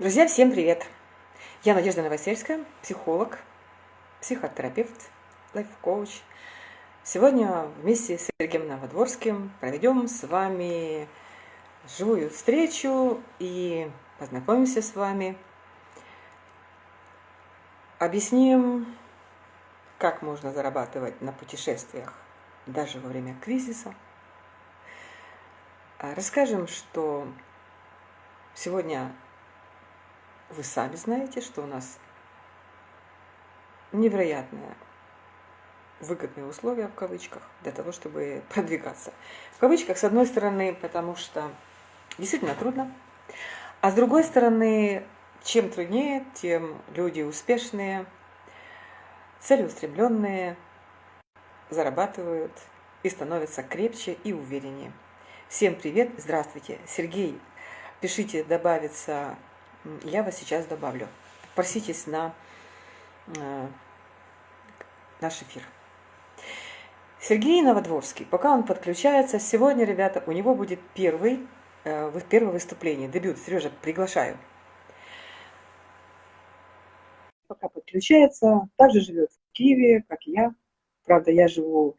Друзья, всем привет! Я Надежда Новосельская, психолог, психотерапевт, лайф-коуч. Сегодня вместе с Сергеем Новодворским проведем с вами живую встречу и познакомимся с вами. Объясним, как можно зарабатывать на путешествиях даже во время кризиса. Расскажем, что сегодня вы сами знаете, что у нас невероятные выгодные условия в кавычках для того, чтобы продвигаться. В кавычках, с одной стороны, потому что действительно трудно, а с другой стороны, чем труднее, тем люди успешные, целеустремленные, зарабатывают и становятся крепче и увереннее. Всем привет, здравствуйте. Сергей, пишите добавиться я вас сейчас добавлю. Проситесь на э, наш эфир. Сергей Новодворский, пока он подключается, сегодня, ребята, у него будет первый, э, первое выступление, дебют. Сережа, приглашаю. Пока подключается, также живет в Киеве, как я. Правда, я живу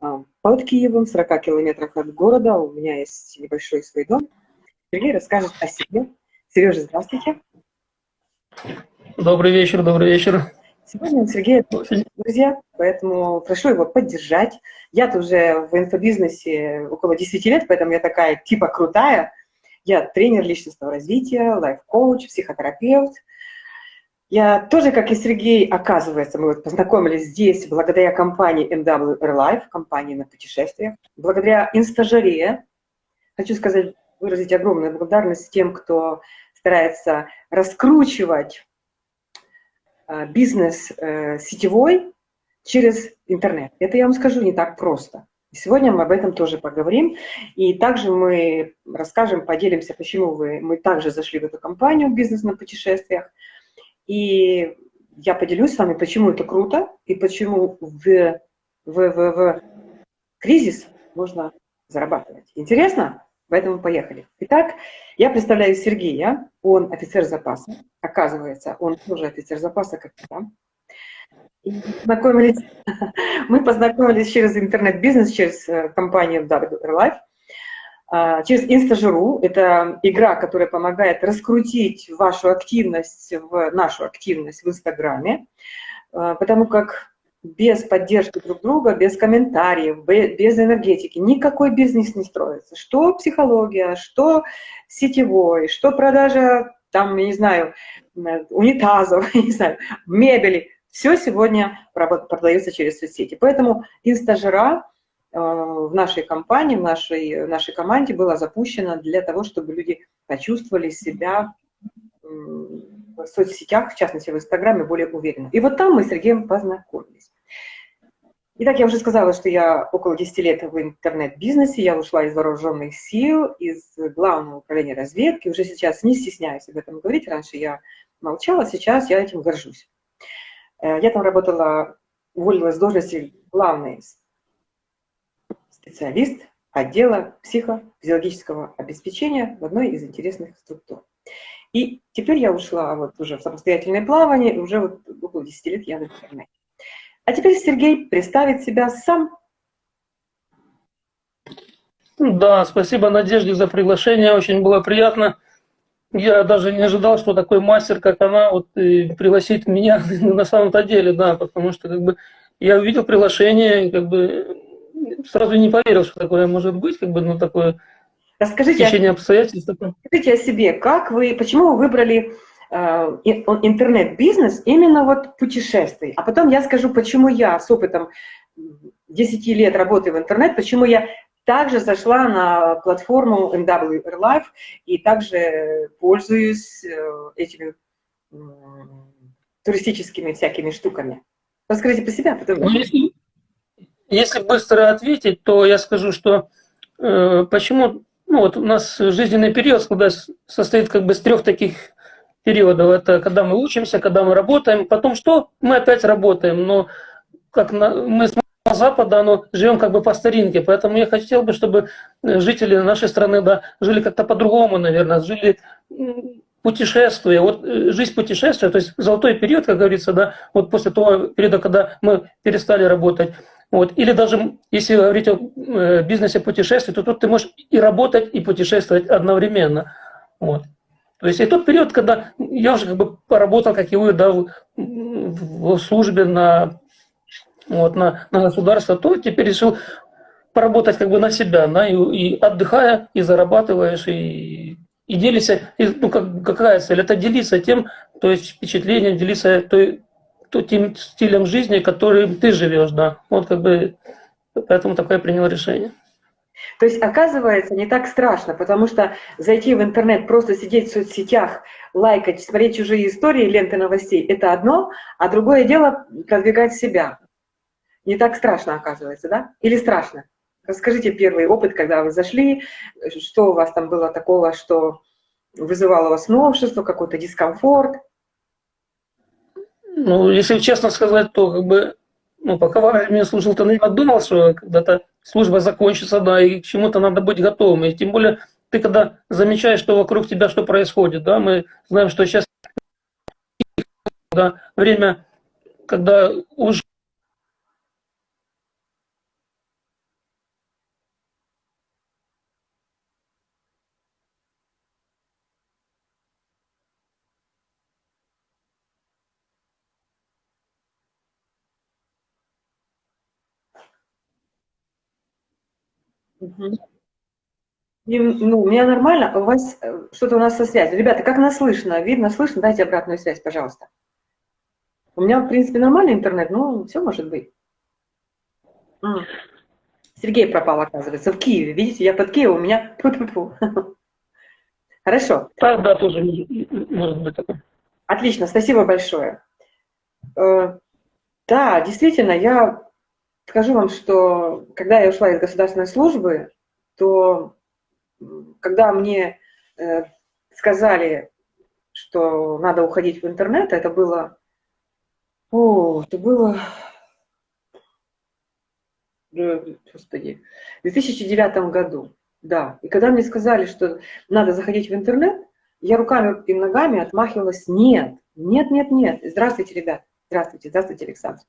э, под Киевом, 40 километрах от города, у меня есть небольшой свой дом. Сергей расскажет о себе, Сережа, здравствуйте. Добрый вечер, добрый вечер. Сегодня у Сергея друзья, поэтому прошу его поддержать. Я-то уже в инфобизнесе около 10 лет, поэтому я такая типа крутая. Я тренер личностного развития, лайф-коуч, психотерапевт. Я тоже, как и Сергей, оказывается, мы вот познакомились здесь благодаря компании MWR Life, компании на путешествиях, благодаря инстажере. Хочу сказать, выразить огромную благодарность тем, кто старается раскручивать э, бизнес э, сетевой через интернет. Это, я вам скажу, не так просто. сегодня мы об этом тоже поговорим. И также мы расскажем, поделимся, почему вы, мы также зашли в эту компанию «Бизнес на путешествиях». И я поделюсь с вами, почему это круто и почему в, в, в, в кризис можно зарабатывать. Интересно? Поэтому поехали. Итак, я представляю Сергея, он офицер запаса. Оказывается, он тоже офицер запаса, как я. И познакомились, мы познакомились через интернет-бизнес, через э, компанию WRLife, а, через Instaжиру. Это игра, которая помогает раскрутить вашу активность, в нашу активность в Инстаграме, а, потому как без поддержки друг друга, без комментариев, без энергетики никакой бизнес не строится. Что психология, что сетевой, что продажа, там, не знаю, унитазов, не знаю, мебели. Все сегодня продается через соцсети. Поэтому инстажера э, в нашей компании, в нашей, в нашей команде была запущена для того, чтобы люди почувствовали себя в соцсетях, в частности в Инстаграме, более уверенно. И вот там мы с Сергеем познакомились. Итак, я уже сказала, что я около 10 лет в интернет-бизнесе, я ушла из вооруженных сил, из главного управления разведки, уже сейчас не стесняюсь об этом говорить, раньше я молчала, сейчас я этим горжусь. Э, я там работала, уволилась с должности главный специалист отдела психофизиологического обеспечения в одной из интересных структур. И теперь я ушла вот уже в самостоятельное плавание, и уже вот около 10 лет я в интернете. А теперь Сергей представит себя сам. Да, спасибо Надежде за приглашение, очень было приятно. Я даже не ожидал, что такой мастер, как она, вот и пригласит меня на самом-то деле, да, потому что как бы я увидел приглашение, как бы сразу не поверил, что такое может быть, как бы, ну, такое Расскажите, течение обстоятельств. Расскажите о себе, как вы, почему вы выбрали Э, интернет-бизнес именно вот путешествий. А потом я скажу, почему я с опытом 10 лет работы в интернет, почему я также зашла на платформу MWR Life и также пользуюсь э, этими туристическими всякими штуками. Расскажите по себе, а потом... Ну, если, если быстро ответить, то я скажу, что э, почему ну, вот у нас жизненный период состоит как бы из трех таких периодов. Это когда мы учимся, когда мы работаем. Потом что? Мы опять работаем. Но как на, мы с Запада, но живем как бы по старинке. Поэтому я хотел бы, чтобы жители нашей страны да, жили как-то по-другому, наверное. Жили путешествие, вот э, жизнь путешествия, то есть золотой период, как говорится, да, вот после того периода, когда мы перестали работать, вот, или даже если говорить о э, бизнесе путешествий, то тут ты можешь и работать, и путешествовать одновременно. Вот. То есть и тот период, когда я уже как бы поработал, как и вы, да, в, в службе на, вот, на, на государство, то теперь решил поработать как бы на себя, да, и, и отдыхая, и зарабатываешь, и, и делишься, и, ну, как, какая цель? Это делиться тем, то есть впечатлением, делиться той, то, тем стилем жизни, которым ты живешь, да. Вот как бы, поэтому такое принял решение. То есть, оказывается, не так страшно, потому что зайти в интернет, просто сидеть в соцсетях, лайкать, смотреть чужие истории, ленты новостей – это одно, а другое дело – продвигать себя. Не так страшно, оказывается, да? Или страшно? Расскажите первый опыт, когда вы зашли, что у вас там было такого, что вызывало у вас новшество, какой-то дискомфорт? Ну, если честно сказать, то как бы, ну, пока во время служил, то наверное, думал, что когда-то служба закончится, да, и к чему-то надо быть готовым. И тем более ты когда замечаешь, что вокруг тебя что происходит, да, мы знаем, что сейчас да, время, когда уже Угу. И, ну, у меня нормально, а у вас э, что-то у нас со связью. Ребята, как нас слышно? Видно, слышно? Дайте обратную связь, пожалуйста. У меня, в принципе, нормальный интернет, но все может быть. Сергей пропал, оказывается, в Киеве. Видите, я под Киевом, у меня... Фу -фу -фу. Хорошо. Да, да, тоже может быть такое. Отлично, спасибо большое. Э, да, действительно, я Скажу вам, что когда я ушла из государственной службы, то когда мне э, сказали, что надо уходить в интернет, это было, о, это было, господи, в 2009 году, да. И когда мне сказали, что надо заходить в интернет, я руками и ногами отмахивалась, нет, нет, нет, нет, здравствуйте, ребят, здравствуйте, здравствуйте, Александр.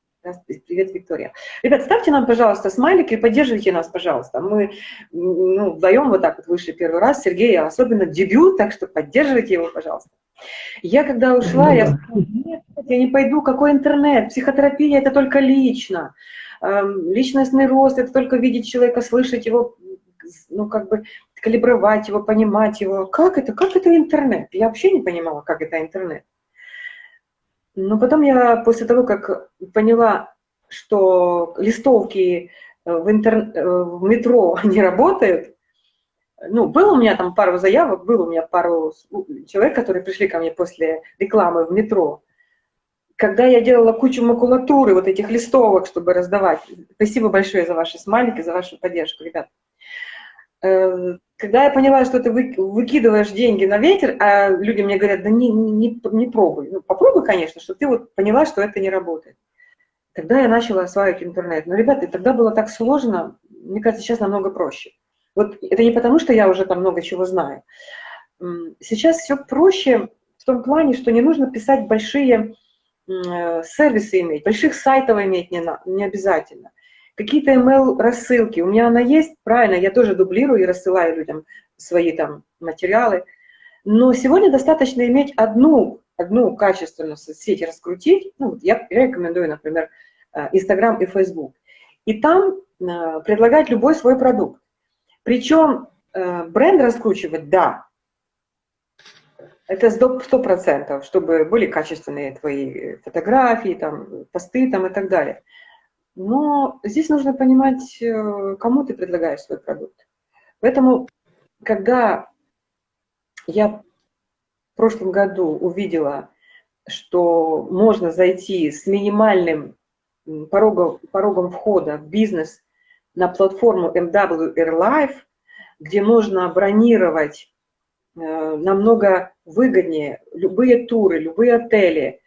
Привет, Виктория. Ребят, ставьте нам, пожалуйста, смайлики и поддерживайте нас, пожалуйста. Мы ну, вдвоем вот так вот вышли первый раз. Сергей, особенно дебют, так что поддерживайте его, пожалуйста. Я когда ушла, ну, я сказала, нет, я не пойду, какой интернет, психотерапия это только лично. Эм, личностный рост это только видеть человека, слышать его, ну как бы калибровать его, понимать его. Как это? Как это интернет? Я вообще не понимала, как это интернет. Но потом я после того, как поняла, что листовки э, в, интер... Э, в метро не работают, ну, было у меня там пару заявок, было у меня пару человек, которые пришли ко мне после рекламы в метро. Когда я делала кучу макулатуры, вот этих листовок, чтобы раздавать. Спасибо большое за ваши смайлики, за вашу поддержку, ребят. Когда я поняла, что ты выкидываешь деньги на ветер, а люди мне говорят, да не, не, не пробуй. Ну, попробуй, конечно, что ты вот поняла, что это не работает. Тогда я начала осваивать интернет. Но, ребята, тогда было так сложно, мне кажется, сейчас намного проще. Вот это не потому, что я уже там много чего знаю. Сейчас все проще в том плане, что не нужно писать большие э, сервисы иметь, больших сайтов иметь не, на, не обязательно какие-то email-рассылки. У меня она есть, правильно, я тоже дублирую и рассылаю людям свои там материалы. Но сегодня достаточно иметь одну, одну качественную сеть раскрутить. Ну, я, я рекомендую, например, э, Instagram и Facebook. И там э, предлагать любой свой продукт. Причем э, бренд раскручивать, да, это сто процентов, чтобы были качественные твои фотографии, там, посты там, и так далее. Но здесь нужно понимать, э, кому ты предлагаешь свой продукт. Поэтому, когда я в прошлом году увидела, что можно зайти с минимальным порогом, порогом входа в бизнес на платформу MW Air где можно бронировать э, намного выгоднее любые туры, любые отели,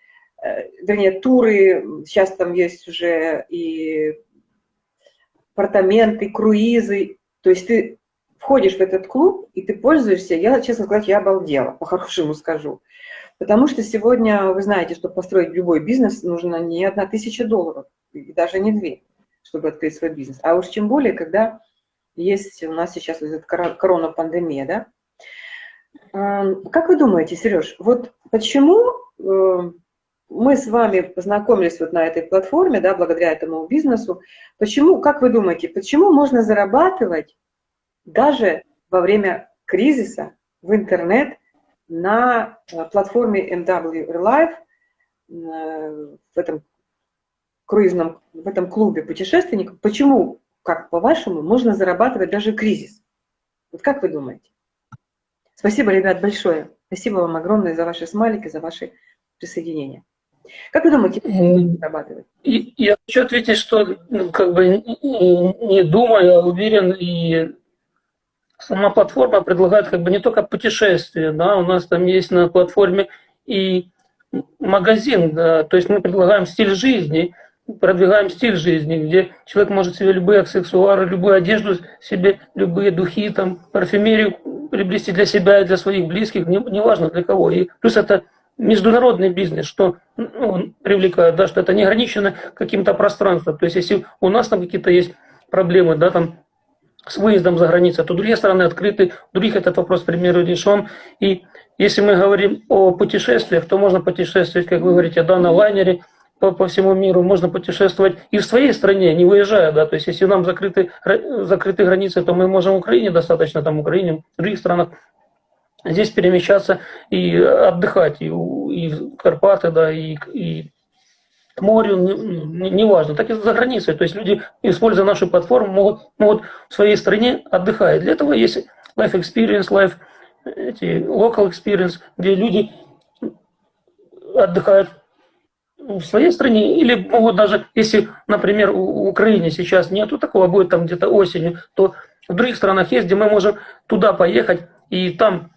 вернее, туры, сейчас там есть уже и апартаменты, круизы, то есть ты входишь в этот клуб, и ты пользуешься, я, честно сказать, я обалдела, по-хорошему скажу. Потому что сегодня вы знаете, чтобы построить любой бизнес, нужно не одна тысяча долларов, и даже не две, чтобы открыть свой бизнес. А уж тем более, когда есть у нас сейчас эта корона-пандемия, да? Как вы думаете, Сереж, вот почему э, мы с вами познакомились вот на этой платформе, да, благодаря этому бизнесу, почему, как вы думаете, почему можно зарабатывать даже во время кризиса в интернет на э, платформе MW Live э, в этом круизном, в этом клубе путешественников, почему, как по-вашему, можно зарабатывать даже кризис? Вот как вы думаете? Спасибо, ребят, большое. Спасибо вам огромное за ваши смайлики, за ваши присоединения. Как вы думаете, зарабатывать? Я хочу ответить, что ну, как бы не думаю, а уверен, и сама платформа предлагает как бы не только путешествия, да, у нас там есть на платформе и магазин, да, то есть мы предлагаем стиль жизни, продвигаем стиль жизни, где человек может себе любые аксессуары, любую одежду себе, любые духи, там, парфюмерию приобрести для себя и для своих близких, неважно не для кого. И плюс это международный бизнес, что ну, привлекает, да, что это не ограничено каким-то пространством. То есть если у нас там какие-то есть проблемы, да, там с выездом за границу, то другие страны открыты, других этот вопрос, к примеру, решен. И если мы говорим о путешествиях, то можно путешествовать, как вы говорите, да, на лайнере по, по всему миру, можно путешествовать и в своей стране, не выезжая, да, то есть если нам закрыты, закрыты границы, то мы можем в Украине достаточно, там, в Украине, в других странах здесь перемещаться и отдыхать, и, и в Карпаты, да, и, и к морю, неважно, не, так и за границей. То есть люди, используя нашу платформу, могут, могут в своей стране отдыхать. Для этого есть life experience, life эти local experience, где люди отдыхают в своей стране, или могут даже, если, например, в Украине сейчас нету такого, будет там где-то осенью, то в других странах есть, где мы можем туда поехать и там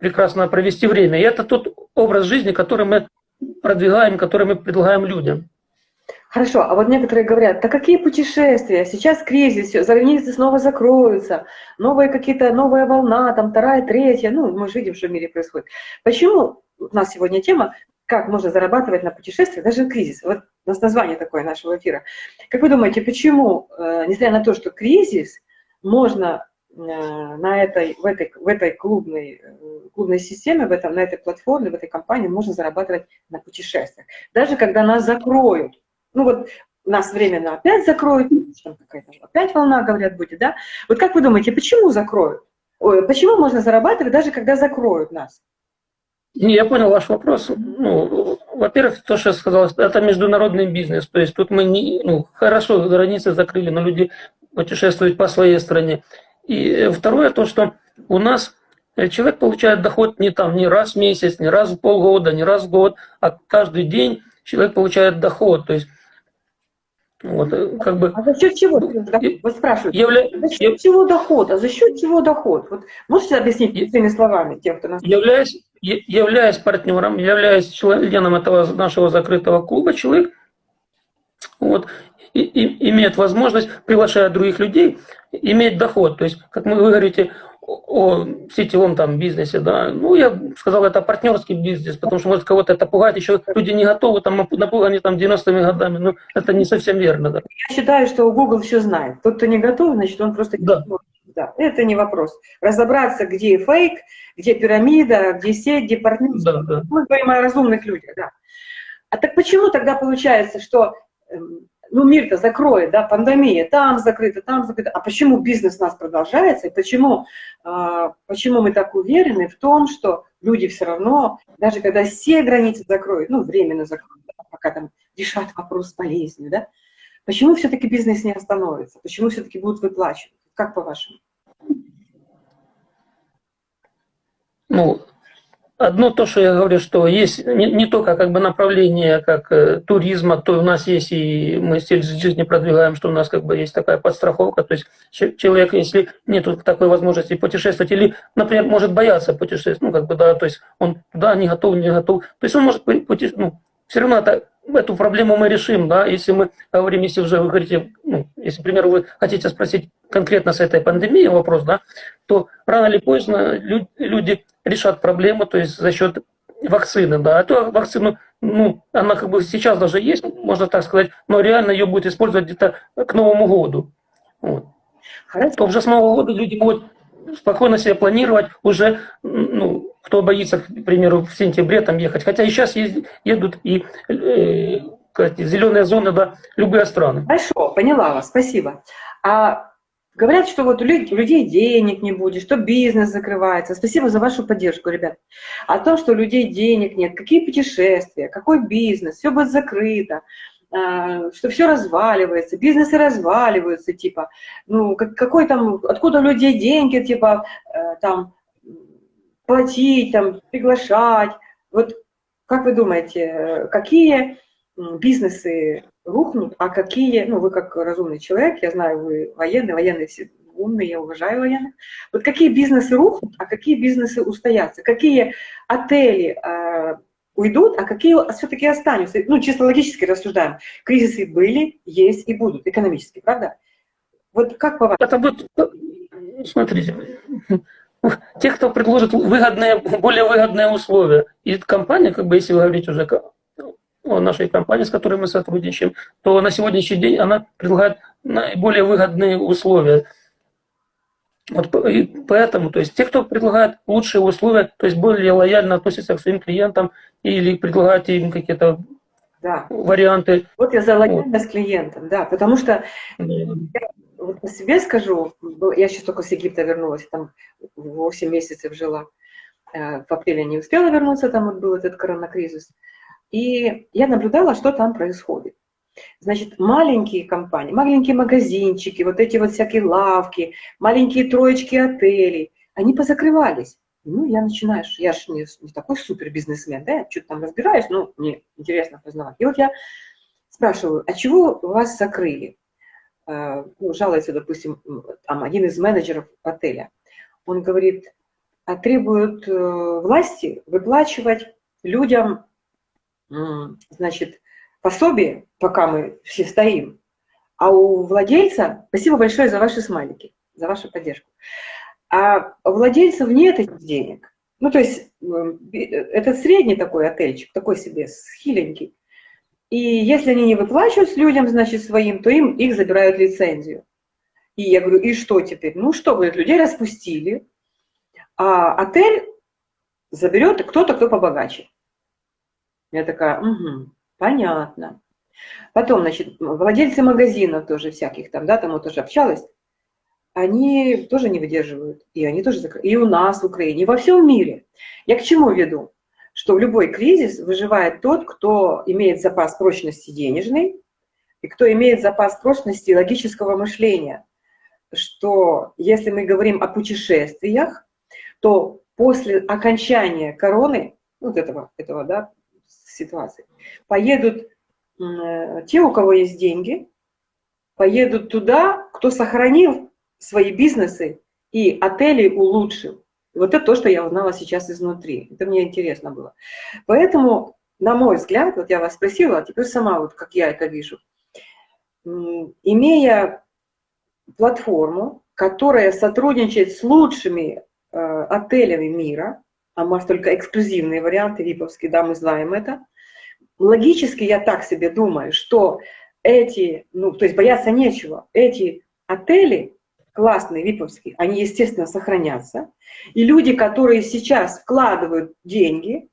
прекрасно провести время. И это тот образ жизни, который мы продвигаем, который мы предлагаем людям. Хорошо, а вот некоторые говорят, да какие путешествия, сейчас кризис, границы снова закроются, новые какие-то, новая волна, там вторая, третья, ну, мы же видим, что в мире происходит. Почему у нас сегодня тема, как можно зарабатывать на путешествиях, даже в кризис? Вот у нас название такое нашего эфира. Как вы думаете, почему, э, несмотря на то, что кризис, можно на этой, в этой, в этой клубной, э, клубной системе, в этом, на этой платформе, в этой компании можно зарабатывать на путешествиях. Даже когда нас закроют, ну вот нас временно опять закроют, какая-то опять волна, говорят, будет, да? Вот как вы думаете, почему закроют? Ой, почему можно зарабатывать, даже когда закроют нас? Не, я понял ваш вопрос. Ну, во-первых, то, что я сказал, это международный бизнес. То есть тут мы не, ну, хорошо, границы закрыли, но люди путешествуют по своей стране. И второе, то, что у нас человек получает доход не там, не раз в месяц, не раз в полгода, не раз в год, а каждый день человек получает доход. То есть вот, э, как бы... А за счет чего? Вот спрашивают, явля... за счет чего доход? А за счет чего доход? Вот можете объяснить простыми словами тем, кто нас... Являясь, являясь партнером, являясь членом этого нашего закрытого клуба, человек вот, и, и, имеет возможность, приглашая других людей, иметь доход. То есть, как вы говорите, о сетевом там бизнесе, да, ну, я сказал, это партнерский бизнес, потому что, может, кого-то это пугает, еще люди не готовы, там, напуганы там 90-ми годами, но это не совсем верно, да. Я считаю, что Google все знает. Тот, кто не готов, значит, он просто да. Да, это не вопрос. Разобраться, где фейк, где пирамида, где сеть, где партнер. Да, да. Мы говорим о разумных людях, да. А так почему тогда получается, что эм, ну, мир-то закроет, да, пандемия, там закрыто, там закрыто. А почему бизнес у нас продолжается, и почему, э, почему мы так уверены в том, что люди все равно, даже когда все границы закроют, ну, временно закроют, да, пока там решат вопрос с болезнью, да, почему все-таки бизнес не остановится, почему все-таки будут выплачивать, как по-вашему? Ну, Одно то, что я говорю, что есть не, не только как бы направление как э, туризма, то у нас есть и мы стиль жизни продвигаем, что у нас как бы есть такая подстраховка, то есть человек, если нет такой возможности путешествовать или, например, может бояться путешествовать, ну как бы да, то есть он да не готов, не готов, то есть он может путешествовать, ну, все равно это эту проблему мы решим, да, если мы говорим, если уже вы говорите, ну, если, к примеру, вы хотите спросить конкретно с этой пандемией вопрос, да, то рано или поздно люди решат проблему, то есть за счет вакцины, да, а то вакцину, ну, она как бы сейчас даже есть, можно так сказать, но реально ее будет использовать где-то к Новому году. Вот. Хорошо. То уже с Нового года люди будут спокойно себе планировать уже, ну, кто боится, к примеру, в сентябре там ехать. Хотя и сейчас едут и э, зеленые зоны, да, любые страны. Хорошо, поняла вас, спасибо. А говорят, что вот у людей денег не будет, что бизнес закрывается. Спасибо за вашу поддержку, ребят. О том, что у людей денег нет, какие путешествия, какой бизнес, все будет закрыто. А, что все разваливается, бизнесы разваливаются, типа, ну, какой там, откуда у людей деньги, типа, э, там, платить, там, приглашать. Вот как вы думаете, какие бизнесы рухнут, а какие, ну, вы как разумный человек, я знаю, вы военный, военные все умные, я уважаю военных. Вот какие бизнесы рухнут, а какие бизнесы устоятся? Какие отели э, уйдут, а какие все-таки останутся. Ну, чисто логически рассуждаем. Кризисы были, есть и будут, экономически, правда? Вот как по вам? Это будет, смотрите, тех, кто предложит выгодные, более выгодные условия. И компания, как бы, если вы говорите уже о нашей компании, с которой мы сотрудничаем, то на сегодняшний день она предлагает наиболее выгодные условия. Вот поэтому, то есть те, кто предлагает лучшие условия, то есть более лояльно относятся к своим клиентам или предлагают им какие-то да. варианты. Вот я за лояльность вот. клиентам, да, потому что я вот по себе скажу, я сейчас только с Египта вернулась, там 8 месяцев жила, э, в апреле не успела вернуться, там вот был этот коронакризис, и я наблюдала, что там происходит. Значит, маленькие компании, маленькие магазинчики, вот эти вот всякие лавки, маленькие троечки отелей, они позакрывались. Ну, я начинаю, я же не, не такой супер бизнесмен, да, я что-то там разбираюсь, но мне интересно познавать. И вот я спрашиваю, а чего вас закрыли? Э, ну, жалуется, допустим, там один из менеджеров отеля. Он говорит, а требуют э, власти выплачивать людям, значит, пособие, пока мы все стоим, а у владельца, спасибо большое за ваши смайлики, за вашу поддержку, а у владельцев нет этих денег. Ну, то есть это средний такой отельчик, такой себе, хиленький. И если они не выплачивают людям, значит, своим, то им их забирают лицензию. И я говорю, и что теперь? Ну что, говорит, людей распустили, а отель заберет кто-то, кто побогаче. Я такая, угу. Понятно. Потом, значит, владельцы магазинов тоже всяких там, да, там вот тоже общалась, они тоже не выдерживают, и они тоже закрыты. И у нас в Украине, и во всем мире. Я к чему веду? Что в любой кризис выживает тот, кто имеет запас прочности денежный, и кто имеет запас прочности логического мышления. Что если мы говорим о путешествиях, то после окончания короны, вот этого, этого да, ситуации. Поедут э, те, у кого есть деньги, поедут туда, кто сохранил свои бизнесы и отели улучшил. Вот это то, что я узнала сейчас изнутри. Это мне интересно было. Поэтому, на мой взгляд, вот я вас спросила, а теперь сама, вот как я это вижу, имея платформу, которая сотрудничает с лучшими э, отелями мира, а нас только эксклюзивные варианты виповские, да, мы знаем это. Логически я так себе думаю, что эти, ну, то есть бояться нечего, эти отели классные, виповские, они, естественно, сохранятся. И люди, которые сейчас вкладывают деньги,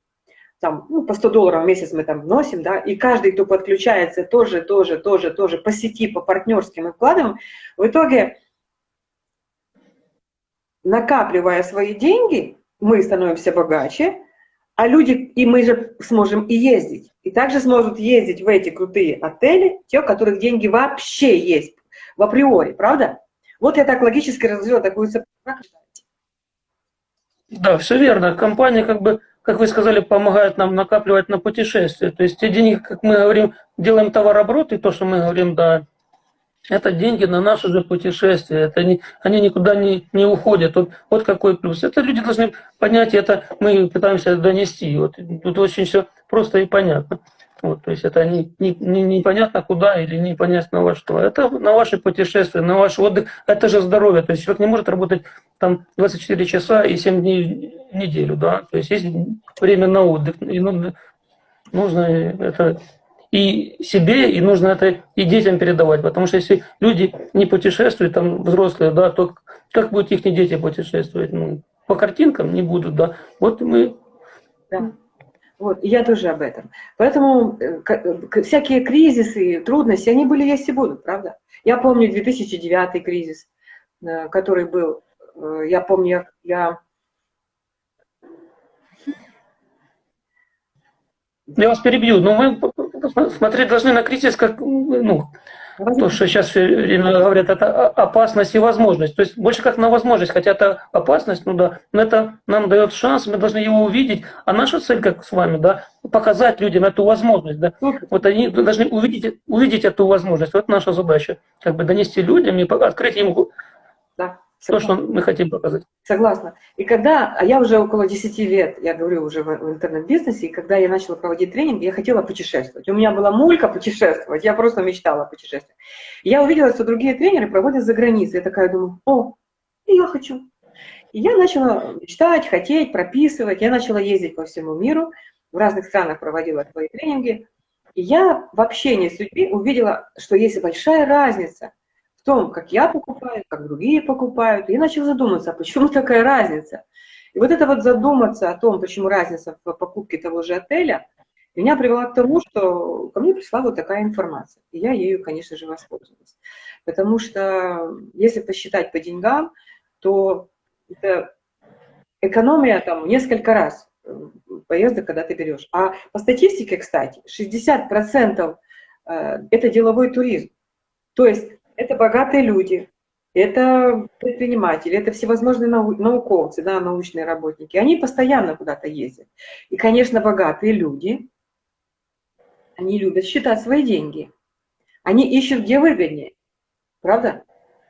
там, ну, по 100 долларов в месяц мы там вносим, да, и каждый, кто подключается, тоже, тоже, тоже, тоже по сети, по партнерским мы вкладываем, в итоге, накапливая свои деньги, мы становимся богаче, а люди, и мы же сможем и ездить. И также смогут ездить в эти крутые отели, те, у которых деньги вообще есть, в априори, правда? Вот я так логически развила такую цепочку. Да, все верно. Компания, как бы, как вы сказали, помогает нам накапливать на путешествия. То есть те деньги, как мы говорим, делаем товарооборот, и то, что мы говорим, да, это деньги на наше же путешествие, это не, они никуда не, не уходят. Вот, вот какой плюс. Это люди должны понять, это мы пытаемся донести. Вот, тут очень все просто и понятно. Вот, то есть это не, не, не, непонятно куда или непонятно во что. Это на ваше путешествие, на ваш отдых. Это же здоровье. То есть человек не может работать там 24 часа и 7 дней в неделю. Да? То есть есть время на отдых. И нужно, нужно это и себе, и нужно это и детям передавать. Потому что если люди не путешествуют, там взрослые, да, то как будут их дети путешествовать? Ну, по картинкам не будут, да. Вот мы... Да. Вот, я тоже об этом. Поэтому э, всякие кризисы, трудности, они были, есть и будут, правда? Я помню 2009 кризис, э, который был, э, я помню, я Я вас перебью, но мы смотреть должны на кризис как, ну, то, что сейчас все время говорят, это опасность и возможность. То есть больше как на возможность, хотя это опасность, ну да, но это нам дает шанс, мы должны его увидеть. А наша цель, как с вами, да, показать людям эту возможность. Да. Вот они должны увидеть, увидеть эту возможность. Вот наша задача. Как бы донести людям и открыть им да. То, что мы хотим показать. Согласна. И когда, а я уже около 10 лет, я говорю уже в, в интернет-бизнесе, и когда я начала проводить тренинг, я хотела путешествовать. У меня была мулька путешествовать, я просто мечтала путешествовать. я увидела, что другие тренеры проводят за границей. Я такая думаю, о, и я хочу. И я начала мечтать, хотеть, прописывать. Я начала ездить по всему миру, в разных странах проводила свои тренинги. И я в общении с людьми увидела, что есть большая разница том, как я покупаю, как другие покупают. Я начал задуматься, почему такая разница. И вот это вот задуматься о том, почему разница в покупке того же отеля, меня привела к тому, что ко мне пришла вот такая информация. И я ею, конечно же, воспользовалась. Потому что если посчитать по деньгам, то это экономия там несколько раз поездок, когда ты берешь. А по статистике, кстати, 60% э, это деловой туризм. То есть это богатые люди, это предприниматели, это всевозможные науковцы, да, научные работники. Они постоянно куда-то ездят. И, конечно, богатые люди, они любят считать свои деньги. Они ищут, где выгоднее. Правда?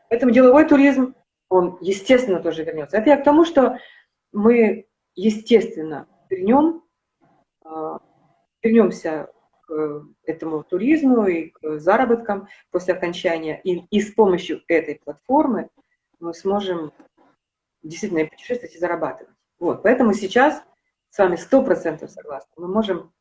Поэтому деловой туризм, он, естественно, тоже вернется. Это я к тому, что мы, естественно, вернем, а, вернемся этому туризму и к заработкам после окончания. И, и с помощью этой платформы мы сможем действительно путешествовать и зарабатывать. Вот, поэтому сейчас с вами сто процентов согласна. Мы можем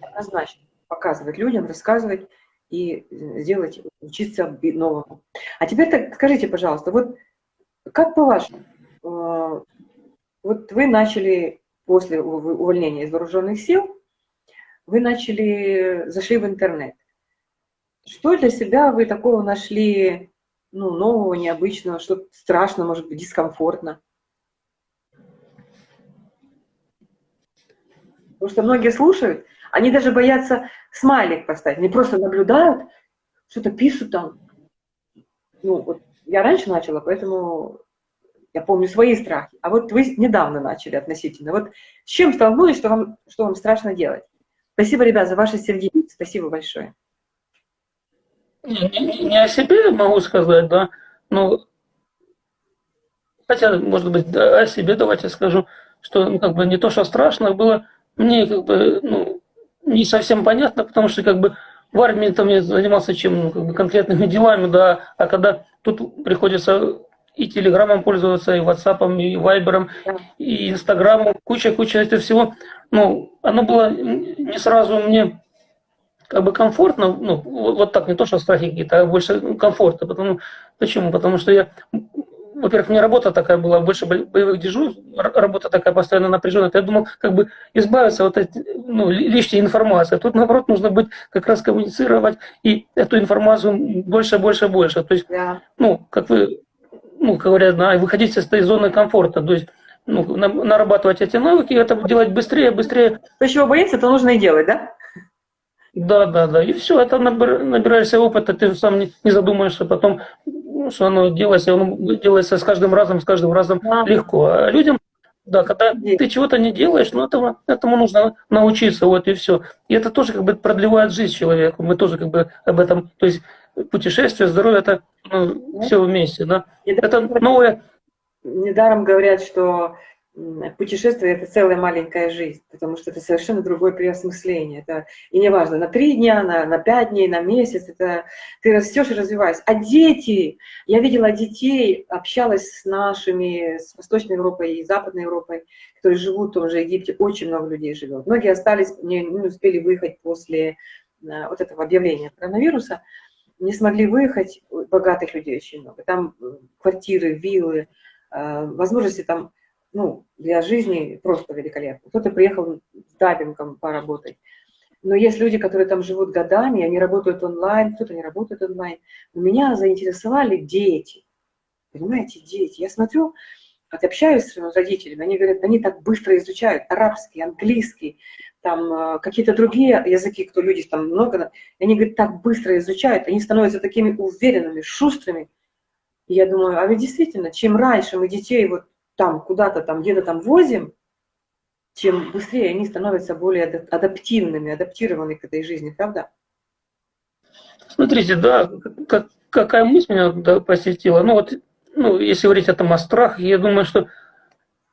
однозначно показывать людям, рассказывать и сделать, учиться новому. А теперь так скажите, пожалуйста, вот как по-вашему, э, вот вы начали после увольнения из вооруженных сил вы начали, зашли в интернет. Что для себя вы такого нашли, ну, нового, необычного, что страшно, может быть, дискомфортно? Потому что многие слушают, они даже боятся смайлик поставить, они просто наблюдают, что-то пишут там. Ну, вот я раньше начала, поэтому я помню свои страхи. А вот вы недавно начали относительно. Вот с чем столкнулись, что вам, что вам страшно делать? Спасибо, ребят, за ваши сердечки. Спасибо большое. Не, не, не о себе могу сказать, да. Ну, хотя, может быть, да, о себе давайте скажу, что ну, как бы не то, что страшно было, мне как бы ну, не совсем понятно, потому что как бы в армии там я занимался чем ну, как бы, конкретными делами, да, а когда тут приходится и телеграммом пользоваться, и ватсапом, и вайбером, и инстаграмом, куча-куча этого всего. Ну, оно было не сразу мне как бы комфортно, ну, вот так, не то, что страхи какие-то, а больше комфортно. Потому, почему? Потому что я, во-первых, у меня работа такая была, больше боевых дежурств, работа такая постоянно напряженная. Я думал, как бы избавиться от этой ну, лишней информации. А тут, наоборот, нужно быть как раз коммуницировать и эту информацию больше, больше, больше. То есть, yeah. ну, как вы ну, говорят, да, выходить из этой зоны комфорта, то есть ну, нарабатывать эти навыки, это делать быстрее, быстрее. То, чего боится, то нужно и делать, да? Да, да, да. И все, это набираешься опыта, ты сам не, задумаешься потом, что оно делается, оно делается с каждым разом, с каждым разом да. легко. А людям, да, когда Есть. ты чего-то не делаешь, ну, этому, этому нужно научиться, вот и все. И это тоже как бы продлевает жизнь человеку. Мы тоже как бы об этом, то есть путешествие, здоровье, это ну, все вместе, да. Это новое. Недаром говорят, что путешествие – это целая маленькая жизнь, потому что это совершенно другое переосмысление. Это, и неважно, на три дня, на, на пять дней, на месяц, это ты растешь и развиваешься. А дети, я видела детей, общалась с нашими, с Восточной Европой и Западной Европой, которые живут в том же Египте, очень много людей живет. Многие остались, не, не успели выехать после э, вот этого объявления коронавируса, не смогли выехать, богатых людей очень много. Там э, квартиры, виллы, э, возможности там ну, для жизни просто великолепно. Кто-то приехал с дайвингом поработать. Но есть люди, которые там живут годами, они работают онлайн, кто-то не работает онлайн. Но меня заинтересовали дети. Понимаете, дети. Я смотрю, вот общаюсь с родителями, они говорят, они так быстро изучают арабский, английский, там э, какие-то другие языки, кто люди там много, и они говорят, так быстро изучают, они становятся такими уверенными, шустрыми. И я думаю, а ведь действительно, чем раньше мы детей вот там куда-то там где-то там возим, чем быстрее они становятся более адаптивными, адаптированы к этой жизни, правда? Смотрите, да, как, какая мысль меня посетила. Ну вот, ну, если говорить о том о страхе, я думаю, что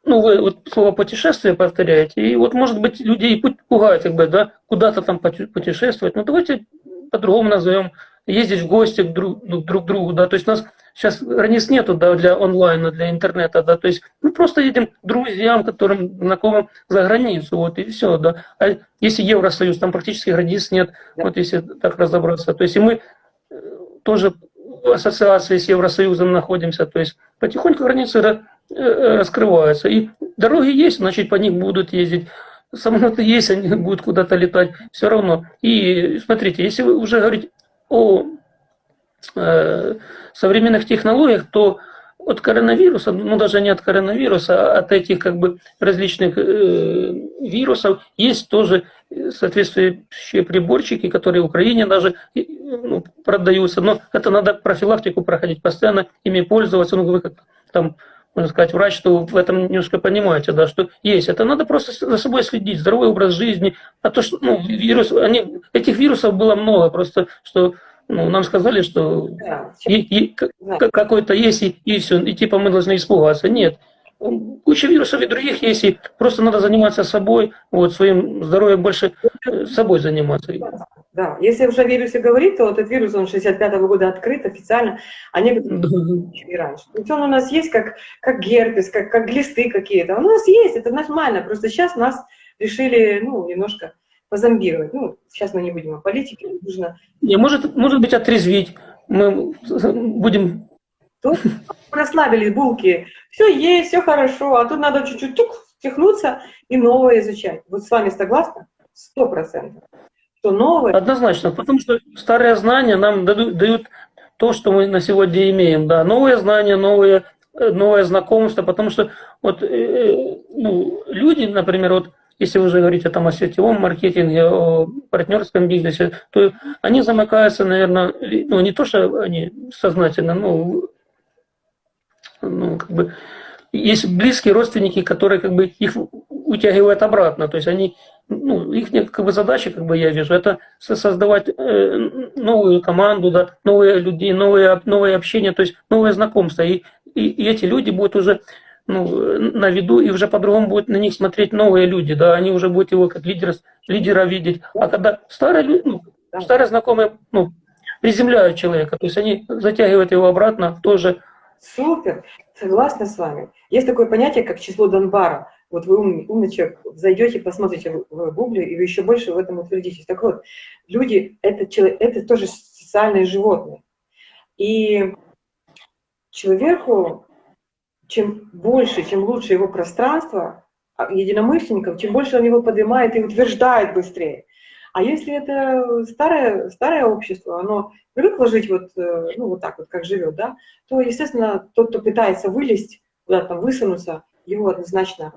ну, вы вот слово путешествие повторяете, и вот, может быть, людей пугает, как бы, да, куда-то там путешествовать. Ну, давайте по-другому назовем, ездить в гости друг, ну, друг к другу, да, то есть у нас сейчас границ нету, да, для онлайна, для интернета, да, то есть мы просто едем к друзьям, которым знакомым за границу, вот, и все, да. А если Евросоюз, там практически границ нет, да. вот если так разобраться, то есть и мы э, тоже в ассоциации с Евросоюзом находимся, то есть потихоньку границы э, раскрываются, и дороги есть, значит, по них будут ездить, самолеты есть, они будут куда-то летать, все равно. И смотрите, если вы уже говорите о э, современных технологиях, то от коронавируса, ну даже не от коронавируса, а от этих как бы различных э, вирусов есть тоже соответствующие приборчики, которые в Украине даже ну, продаются. Но это надо профилактику проходить постоянно, ими пользоваться. Ну, вы как там, можно сказать, врач, что в этом немножко понимаете, да, что есть. Это надо просто за собой следить, здоровый образ жизни. А то, что ну, вирус, они, этих вирусов было много, просто что ну, нам сказали, что да, и, и, да. какой-то есть, и, и все, и типа мы должны испугаться. Нет. Куча вирусов и других есть, и просто надо заниматься собой, вот, своим здоровьем больше э, собой заниматься. Да, если уже о вирусе говорить, то этот вирус, он 65-го года открыт официально, а некоторые да. раньше. Ведь он у нас есть как, как герпес, как, как глисты какие-то. У нас есть, это нормально, просто сейчас нас решили, ну, немножко позомбировать. Ну, сейчас мы не будем о политике, нужно... Не, может, может быть, отрезвить. Мы будем... Тут расслабились булки. Все есть, все хорошо, а тут надо чуть-чуть втихнуться и новое изучать. Вот с вами согласна? Сто процентов. Что новое... Однозначно, потому что старые знания нам дают, дают то, что мы на сегодня имеем. Да, новые знания, новые, э, новое знакомство, потому что вот э, э, ну, люди, например, вот если уже говорить о, там, о сетевом маркетинге, о партнерском бизнесе, то они замыкаются, наверное, ну, не то, что они сознательно, ну, ну как бы, есть близкие родственники, которые как бы их утягивают обратно, то есть они, ну, их как бы задача, как бы я вижу, это создавать э, новую команду, да, новые людей, новые, новое общение, то есть новое знакомство, и, и, и эти люди будут уже ну, на виду, и уже по-другому будут на них смотреть новые люди, да, они уже будут его как лидера, лидера видеть. А когда старые, ну, старые знакомые, ну, приземляют человека, то есть они затягивают его обратно тоже. Супер, согласна с вами. Есть такое понятие, как число Донбара. Вот вы умный, умный человек, зайдете, посмотрите в гугле, и вы еще больше в этом утвердитесь. Так вот, люди это, это тоже социальные животные. И человеку чем больше, чем лучше его пространство а, единомышленников, чем больше он его поднимает и утверждает быстрее. А если это старое, старое общество, оно привыкло жить вот, э, ну, вот так вот, как живет, да, то, естественно, тот, кто пытается вылезть, куда-то там высунуться, его однозначно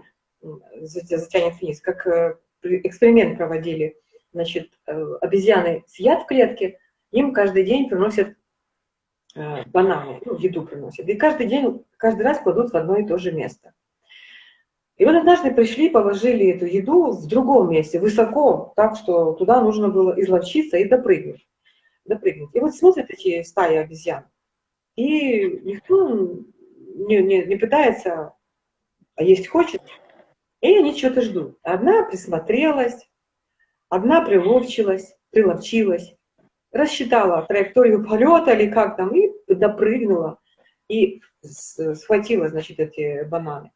затянет вниз. Как э, эксперимент проводили, значит, э, обезьяны сидят в клетке, им каждый день приносят Э, бананы, ну, еду приносят. И каждый день, каждый раз кладут в одно и то же место. И вот однажды пришли, положили эту еду в другом месте, высоко, так что туда нужно было изловчиться и допрыгнуть. допрыгнуть. И вот смотрят эти стаи обезьян. И никто не, не, не пытается а есть хочет. И они что-то ждут. Одна присмотрелась, одна приловчилась, приловчилась, рассчитала траекторию полета или как там, и допрыгнула, и схватила, значит, эти бананы.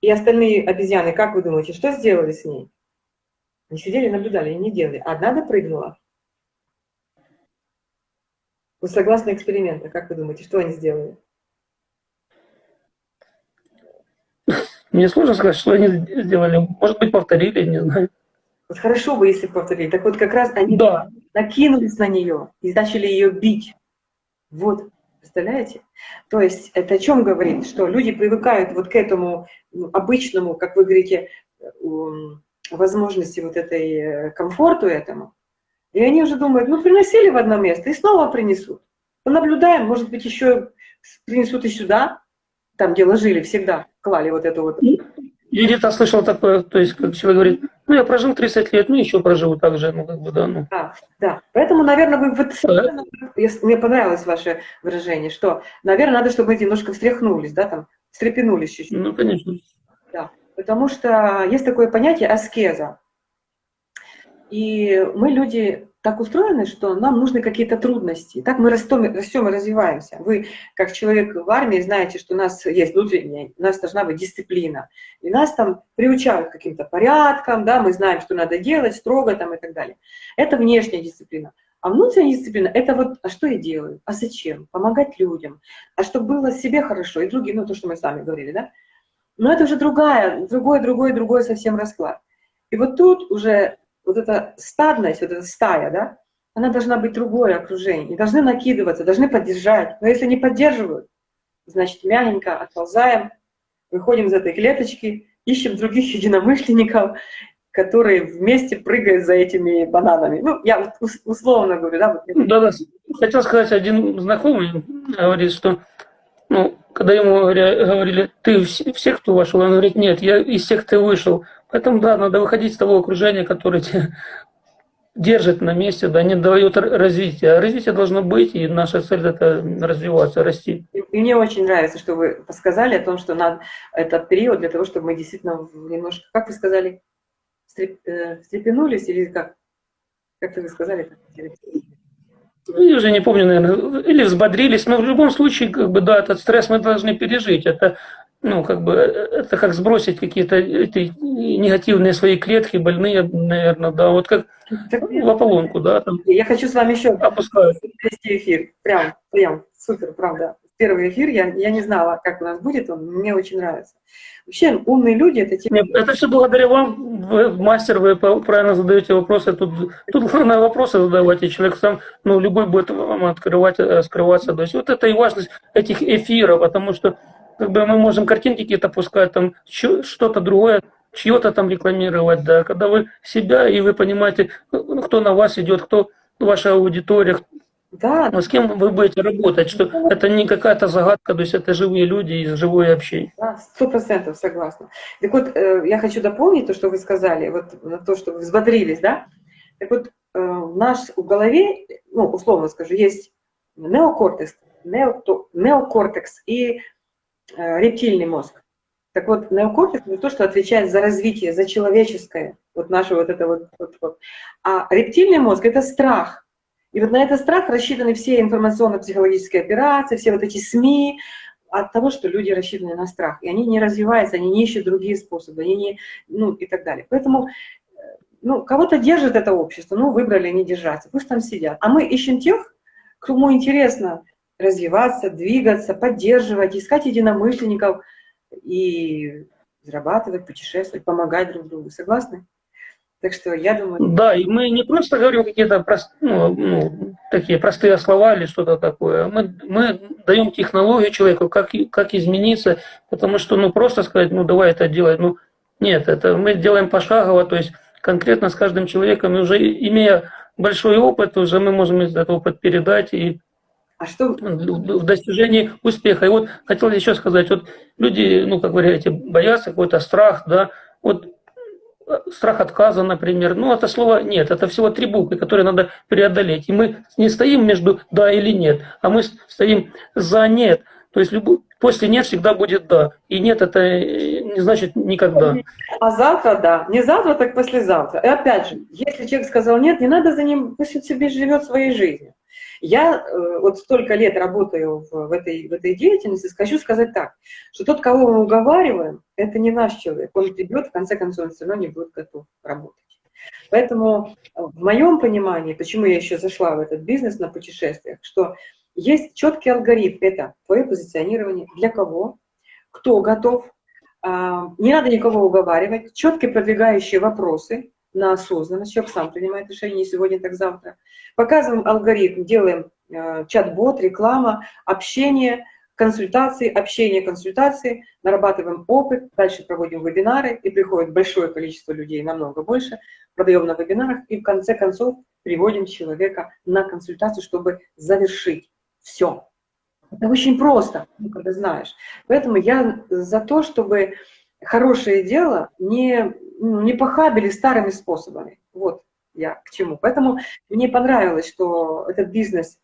И остальные обезьяны, как вы думаете, что сделали с ней? Не сидели, наблюдали, не делали. Одна допрыгнула. Вы согласны эксперимента? Как вы думаете, что они сделали? Мне сложно сказать, что они сделали. Может быть, повторили, не знаю. Вот хорошо бы, если повторили. Так вот, как раз они да. накинулись на нее и начали ее бить. Вот, представляете? То есть это о чем говорит? Что люди привыкают вот к этому ну, обычному, как вы говорите, возможности вот этой э, комфорту этому. И они уже думают, ну приносили в одно место и снова принесут. Понаблюдаем, может быть, еще принесут и сюда, там, где ложили всегда, клали вот эту вот. Я где-то слышал такое, то есть, как человек говорит, ну, я прожил 30 лет, ну, еще проживу так же, ну, как бы, да, ну. Да, да. Поэтому, наверное, вы вот да. мне понравилось ваше выражение, что, наверное, надо, чтобы мы немножко встряхнулись, да, там, встрепенулись чуть-чуть. Ну, конечно. Да, потому что есть такое понятие аскеза. И мы люди так устроены, что нам нужны какие-то трудности. Так мы растем, растем и развиваемся. Вы, как человек в армии, знаете, что у нас есть внутренняя, у нас должна быть дисциплина. И нас там приучают каким-то порядкам, да, мы знаем, что надо делать, строго там и так далее. Это внешняя дисциплина. А внутренняя дисциплина – это вот, а что я делаю, а зачем, помогать людям, а чтобы было себе хорошо, и другим, ну то, что мы сами говорили, да. Но это уже другая, другой, другой, другой совсем расклад. И вот тут уже вот эта стадность, вот эта стая, да, она должна быть другое окружение. Должны накидываться, должны поддержать. Но если не поддерживают, значит, мягенько отползаем, выходим из этой клеточки, ищем других единомышленников, которые вместе прыгают за этими бананами. Ну, я условно говорю, да? Да, да. Хотел сказать, один знакомый говорит, что когда ему говорили, ты всех, кто вошел, он говорит, нет, я из всех ты вышел. Поэтому, да, надо выходить с того окружения, которое тебя держит на месте, да, не дает развития. А развитие должно быть, и наша цель – это развиваться, расти. И мне очень нравится, что вы сказали о том, что надо этот период для того, чтобы мы действительно немножко, как вы сказали, э, встрепенулись или как? Как вы сказали? Ну, я уже не помню, наверное, или взбодрились, но в любом случае, как бы, да, этот стресс мы должны пережить. Это, ну, как бы, это как сбросить какие-то эти негативные свои клетки, больные, наверное, да, вот как так, в Аполлонку, да. Там я хочу с вами еще опускать эфир, прям, прям, супер, правда. Первый эфир, я, я не знала, как у нас будет, он мне очень нравится. Вообще умные люди это те... Нет, это все благодаря вам, вы, мастер, вы правильно задаете вопросы. Тут, тут главное вопросы задавать, и человек сам, ну, любой будет вам открывать, скрываться. То есть вот это и важность этих эфиров, потому что как бы мы можем картинки какие-то пускать, там что-то другое, чье-то там рекламировать, да. Когда вы себя, и вы понимаете, ну, кто на вас идет, кто ваша аудитория, да. Но с кем вы будете работать, что это не какая-то загадка, то есть это живые люди и живое общение. Да, сто процентов согласна. Так вот, э, я хочу дополнить то, что вы сказали, вот на то, что вы взбодрились, да. Так вот, в э, наш в голове, ну, условно скажу, есть неокортекс, неокортекс и э, рептильный мозг. Так вот, неокортекс – это то, что отвечает за развитие, за человеческое, вот наше вот это вот, вот, вот. А рептильный мозг – это страх – и вот на этот страх рассчитаны все информационно-психологические операции, все вот эти СМИ, от того, что люди рассчитаны на страх. И они не развиваются, они не ищут другие способы, они не, ну и так далее. Поэтому э, ну, кого-то держит это общество, ну, выбрали не держаться, пусть там сидят. А мы ищем тех, кому интересно развиваться, двигаться, поддерживать, искать единомышленников и зарабатывать, путешествовать, помогать друг другу. Согласны? Так что я думаю... Да, и мы не просто говорим какие-то прост, ну, ну, такие простые слова или что-то такое. Мы, мы даем технологию человеку, как, как измениться, потому что ну, просто сказать, ну давай это делай, ну нет, это мы делаем пошагово, то есть конкретно с каждым человеком, и уже имея большой опыт, уже мы можем этот опыт передать и а что? в достижении успеха. И вот хотел еще сказать, вот люди, ну, как вы говорите, боятся, какой-то страх, да, вот страх отказа, например. Ну, это слово нет, это всего три буквы, которые надо преодолеть. И мы не стоим между да или нет, а мы стоим за нет. То есть любой, после нет всегда будет да. И нет это э, не значит никогда. А завтра да. Не завтра, так послезавтра. И опять же, если человек сказал нет, не надо за ним, пусть он себе живет своей жизнью. Я э, вот столько лет работаю в, в, этой, в этой деятельности, хочу сказать так, что тот, кого мы уговариваем, это не наш человек. Он придет, в конце концов, он все равно не будет готов работать. Поэтому э, в моем понимании, почему я еще зашла в этот бизнес на путешествиях, что есть четкий алгоритм, это твое позиционирование, для кого, кто готов, а, не надо никого уговаривать, четкие продвигающие вопросы на осознанность, человек сам принимает решение не сегодня, так завтра. Показываем алгоритм, делаем э, чат-бот, реклама, общение, консультации, общение, консультации, нарабатываем опыт, дальше проводим вебинары, и приходит большое количество людей, намного больше, продаем на вебинарах, и в конце концов приводим человека на консультацию, чтобы завершить все. Это очень просто, ну, когда знаешь. Поэтому я за то, чтобы хорошее дело не, ну, не похабили старыми способами. Вот я к чему. Поэтому мне понравилось, что этот бизнес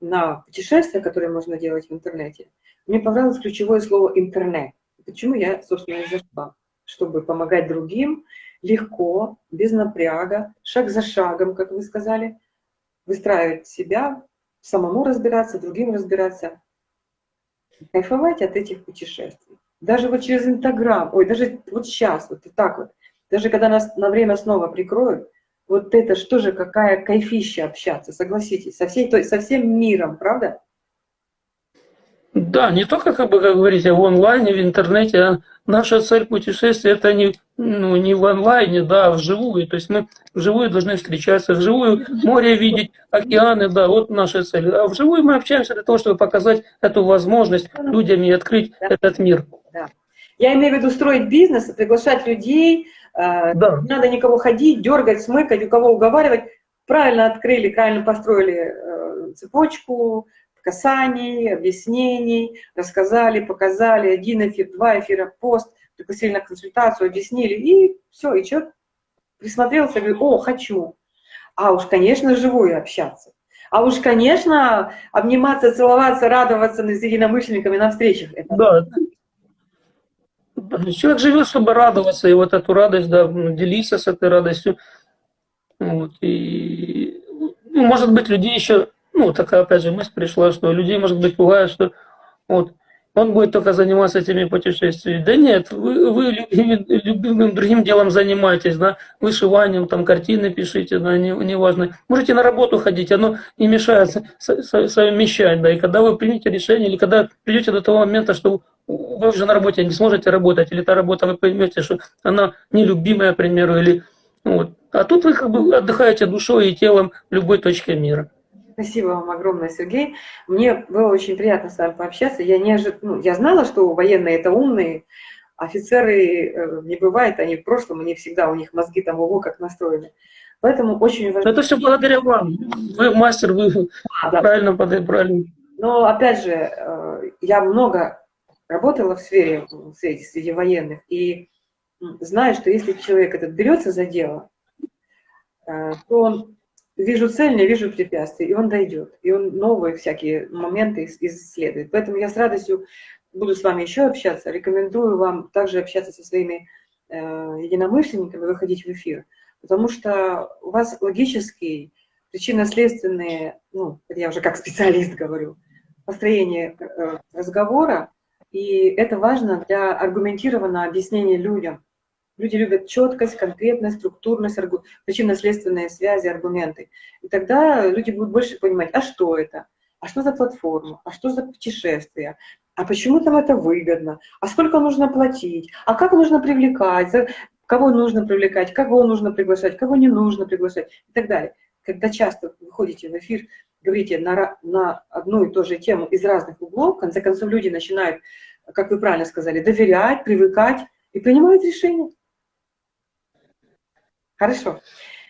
на путешествия, которые можно делать в интернете, мне понравилось ключевое слово «интернет». Почему я, собственно, и зашла? Чтобы помогать другим легко, без напряга, шаг за шагом, как вы сказали, выстраивать себя, самому разбираться, другим разбираться, кайфовать от этих путешествий. Даже вот через Инстаграм, ой, даже вот сейчас, вот так вот, даже когда нас на время снова прикроют, вот это что же, какая кайфища общаться, согласитесь, со, всей, то, со всем миром, правда? Да, не только, как бы, как говорите, в онлайне, в интернете, а наша цель путешествия это не, ну, не в онлайне, да, а вживую. То есть мы вживую должны встречаться, вживую море видеть, океаны, да, вот наша цель. А вживую мы общаемся для того, чтобы показать эту возможность людям и открыть да. этот мир. Да. Я имею в виду строить бизнес, приглашать людей, э, да. не надо никого ходить, дергать, смыкать, у кого уговаривать. Правильно открыли, правильно построили э, цепочку, касаний, объяснений, рассказали, показали, один эфир, два эфира, пост, пригласили на консультацию, объяснили, и все, и человек присмотрелся, говорит, о, хочу. А уж, конечно, живую общаться. А уж, конечно, обниматься, целоваться, радоваться с единомышленниками на встречах. Это... Да. Человек живет, чтобы радоваться, и вот эту радость, да, делиться с этой радостью. Вот, и, ну, может быть, людей еще ну, такая, опять же, мысль пришла, что людей, может быть, пугает, что вот, он будет только заниматься этими путешествиями. Да нет, вы, вы любимым, любимым другим делом занимаетесь, да, вышиванием, там, картины пишите, да, не, неважно. Можете на работу ходить, оно не мешает совмещать, да, и когда вы примете решение, или когда придете до того момента, что вы уже на работе не сможете работать, или та работа, вы поймете, что она нелюбимая, к примеру, или вот. А тут вы как бы отдыхаете душой и телом в любой точке мира. Спасибо вам огромное, Сергей. Мне было очень приятно с вами пообщаться. Я, не ожид... ну, я знала, что военные это умные, офицеры э, не бывает, они в прошлом, они всегда, у них мозги там ого как настроены. Поэтому очень важно... Это все благодаря вам. Вы мастер, вы а, да. правильно правильно. Но опять же, э, я много работала в сфере среди, среди военных, и знаю, что если человек этот берется за дело, э, то он вижу цель, не вижу препятствий, и он дойдет, и он новые всякие моменты исследует. Поэтому я с радостью буду с вами еще общаться, рекомендую вам также общаться со своими э, единомышленниками, выходить в эфир, потому что у вас логический, причинно-следственные, ну, я уже как специалист говорю, построение э, разговора, и это важно для аргументированного объяснения людям, Люди любят четкость, конкретность, структурность, причинно-следственные связи, аргументы. И тогда люди будут больше понимать, а что это? А что за платформа? А что за путешествие? А почему там это выгодно? А сколько нужно платить? А как нужно привлекать? Кого нужно привлекать? Кого нужно приглашать? Кого не нужно приглашать? И так далее. Когда часто выходите в эфир, говорите на, на одну и ту же тему из разных углов, в конце концов люди начинают, как вы правильно сказали, доверять, привыкать и принимают решения. Хорошо.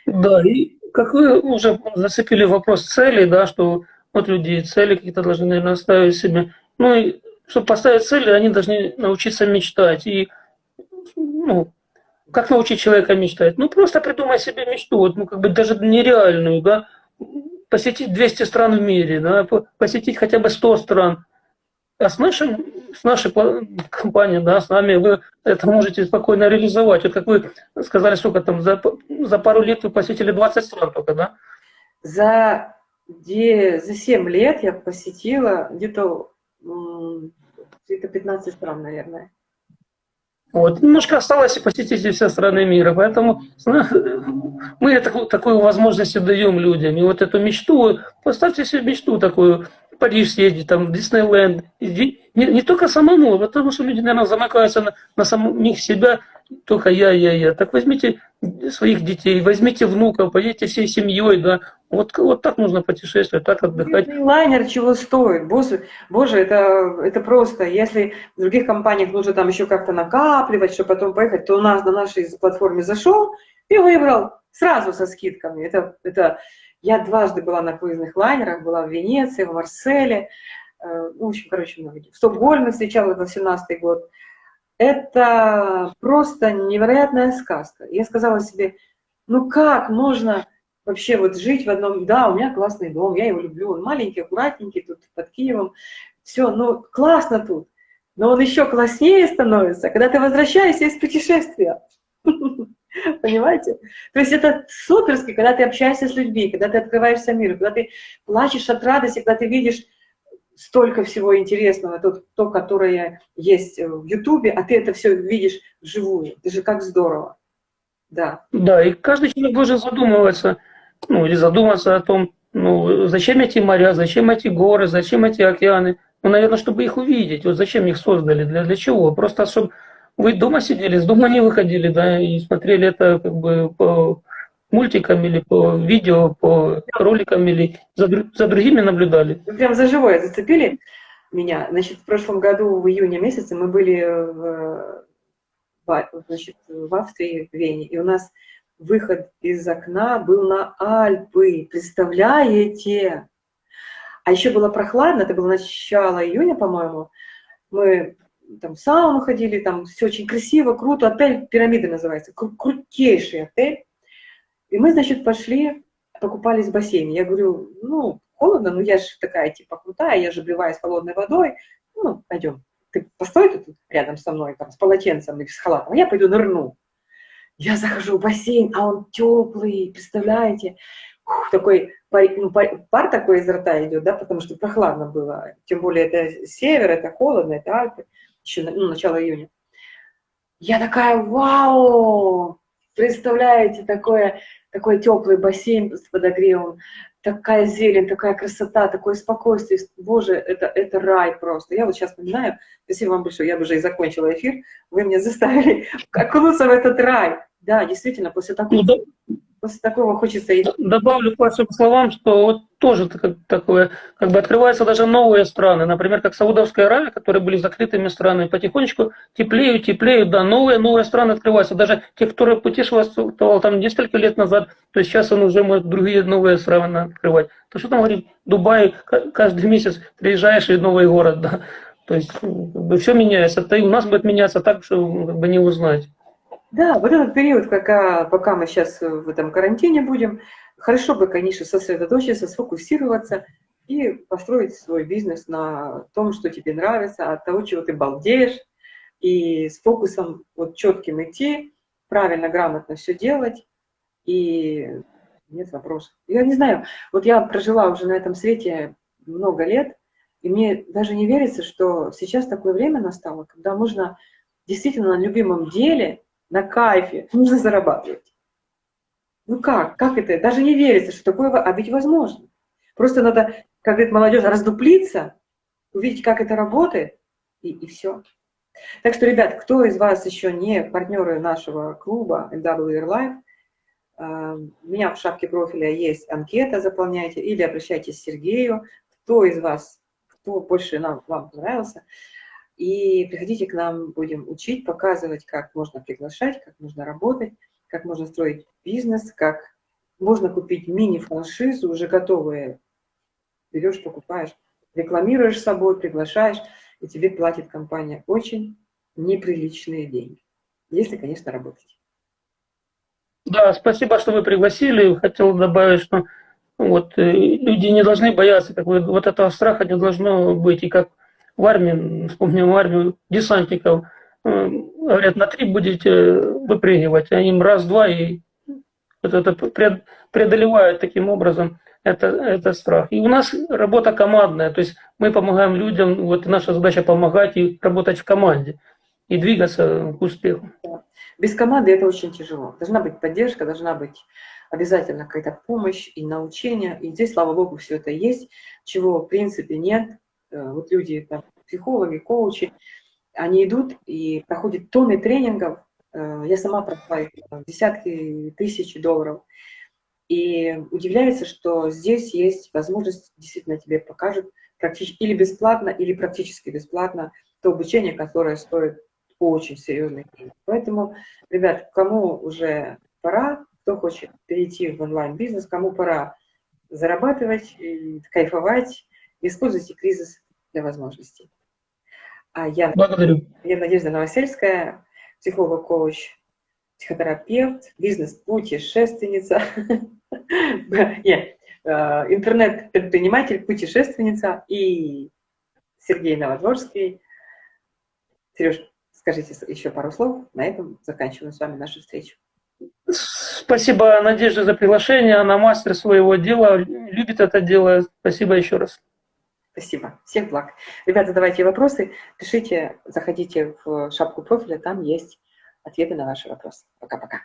Да, и как вы уже зацепили вопрос цели, да, что вот люди цели какие-то должны, наверное, ставить себе. Ну и чтобы поставить цели, они должны научиться мечтать. И ну, как научить человека мечтать? Ну, просто придумай себе мечту, вот, ну, как бы даже нереальную, да, посетить 200 стран в мире, да, посетить хотя бы 100 стран. А с, нашим, с нашей компанией, да, с нами вы это можете спокойно реализовать. Вот как вы сказали, сколько там, за, за пару лет вы посетили 20 стран только, да? За, где, за 7 лет я посетила где-то где 15 стран, наверное. Вот. Немножко осталось и посетить все страны мира, поэтому мы такую, такую возможность даем людям. И вот эту мечту, поставьте себе мечту такую, в Париж съездить, там, в Диснейленд. Не, не только самому, а потому что люди, наверное, замыкаются на, на самих себя, только я, я, я. Так возьмите своих детей, возьмите внуков, поедете всей семьей, да. Вот, вот так нужно путешествовать, так отдыхать. Лайнер чего стоит? Боже, боже это, это просто. Если в других компаниях нужно там еще как-то накапливать, чтобы потом поехать, то у нас на нашей платформе зашел и выбрал сразу со скидками. Это, это... Я дважды была на круизных лайнерах, была в Венеции, в Марселе, э, ну, в общем, короче, много В Стокгольме встречала это 17 год. Это просто невероятная сказка. Я сказала себе, ну как можно вообще вот жить в одном... Да, у меня классный дом, я его люблю, он маленький, аккуратненький, тут под Киевом. Все, ну классно тут. Но он еще класснее становится, когда ты возвращаешься из путешествия. Понимаете? То есть это суперски, когда ты общаешься с людьми, когда ты открываешься миру, когда ты плачешь от радости, когда ты видишь столько всего интересного, то, то, которое есть в Ютубе, а ты это все видишь вживую. Это же как здорово. Да. Да, и каждый человек должен задумываться, ну, или задуматься о том, ну, зачем эти моря, зачем эти горы, зачем эти океаны. Ну, наверное, чтобы их увидеть. Вот зачем их создали, для, для чего? Просто чтобы вы дома сидели, с дома не выходили, да, и смотрели это как бы по мультикам или по видео, по роликам или за, за другими наблюдали? Вы прям за живое зацепили меня. Значит, в прошлом году, в июне месяце, мы были в, значит, в Австрии, в Вене, и у нас выход из окна был на Альпы. Представляете? А еще было прохладно, это было начало июня, по-моему. Мы там в сауну ходили, там все очень красиво, круто. Отель «Пирамида» называется, крутейший отель. И мы, значит, пошли, покупались в бассейне. Я говорю, ну, холодно, но я же такая, типа, крутая, я же обливаюсь холодной водой. Ну, пойдем. Ты постой тут рядом со мной, там, с полотенцем или с халатом, а я пойду нырну. Я захожу в бассейн, а он теплый, представляете? Ух, такой пар, ну, пар, пар такой из рта идет, да, потому что прохладно было. Тем более это север, это холодно, это Альпы, еще ну, начало июня. Я такая, вау! Представляете, такое такой теплый бассейн с подогревом, такая зелень, такая красота, такое спокойствие. Боже, это, это рай просто. Я вот сейчас вспоминаю, спасибо вам большое, я уже и закончила эфир, вы меня заставили окунуться в этот рай. Да, действительно, после такого... После такого хочется... Добавлю к вашим словам, что вот тоже такое, как бы открываются даже новые страны, например, как Саудовская Аравия, которые были закрытыми странами, потихонечку теплеют, теплеют, да, новые, новые страны открываются, даже те, которые путешествовал там несколько лет назад, то есть сейчас он уже может другие новые страны открывать. То что там говорит, Дубай, каждый месяц приезжаешь и новый город, да, то есть как бы, все меняется, то и у нас будет меняться так, что как бы не узнать. Да, вот этот период, пока, пока мы сейчас в этом карантине будем, хорошо бы, конечно, сосредоточиться, сфокусироваться и построить свой бизнес на том, что тебе нравится, от того, чего ты балдеешь, и с фокусом вот четким идти, правильно, грамотно все делать, и нет вопросов. Я не знаю, вот я прожила уже на этом свете много лет, и мне даже не верится, что сейчас такое время настало, когда можно действительно на любимом деле на кайфе, нужно зарабатывать. Ну как? Как это? Даже не верится, что такое, а ведь возможно. Просто надо, как говорит молодежь, раздуплиться, увидеть, как это работает, и, и все. Так что, ребят, кто из вас еще не партнеры нашего клуба MW Life, э, у меня в шапке профиля есть анкета, заполняйте, или обращайтесь к Сергею. Кто из вас, кто больше нам, вам понравился, и приходите к нам, будем учить, показывать, как можно приглашать, как можно работать, как можно строить бизнес, как можно купить мини-франшизу, уже готовые. Берешь, покупаешь, рекламируешь собой, приглашаешь, и тебе платит компания очень неприличные деньги. Если, конечно, работать. Да, спасибо, что вы пригласили. Хотел добавить, что вот, э, люди не должны бояться, как вы, вот этого страха не должно быть. И как в армии, вспомним армию десантников, э, говорят, на три будете выпрыгивать, а им раз-два и это, это преодолевают таким образом это, это страх. И у нас работа командная, то есть мы помогаем людям, вот наша задача помогать и работать в команде и двигаться к успеху. Без команды это очень тяжело. Должна быть поддержка, должна быть обязательно какая-то помощь и научение. И здесь, слава богу, все это есть, чего в принципе нет. Э, вот люди, там, психологи, коучи, они идут и проходят тонны тренингов. Э, я сама прошла десятки тысяч долларов. И удивляется, что здесь есть возможность, действительно тебе покажут практически или бесплатно, или практически бесплатно то обучение, которое стоит очень серьезных денег. Поэтому, ребят, кому уже пора, кто хочет перейти в онлайн-бизнес, кому пора зарабатывать, кайфовать, используйте кризис для возможностей. А я, Благодарю. я Надежда Новосельская, психолог-коуч, психотерапевт, бизнес-путешественница, э, интернет-предприниматель, путешественница и Сергей Новодворский. Сереж, скажите еще пару слов, на этом заканчиваем с вами нашу встречу. Спасибо, Надежда, за приглашение. Она мастер своего дела, любит это дело. Спасибо еще раз. Спасибо. Всех благ. Ребята, задавайте вопросы, пишите, заходите в шапку профиля, там есть ответы на ваши вопросы. Пока-пока.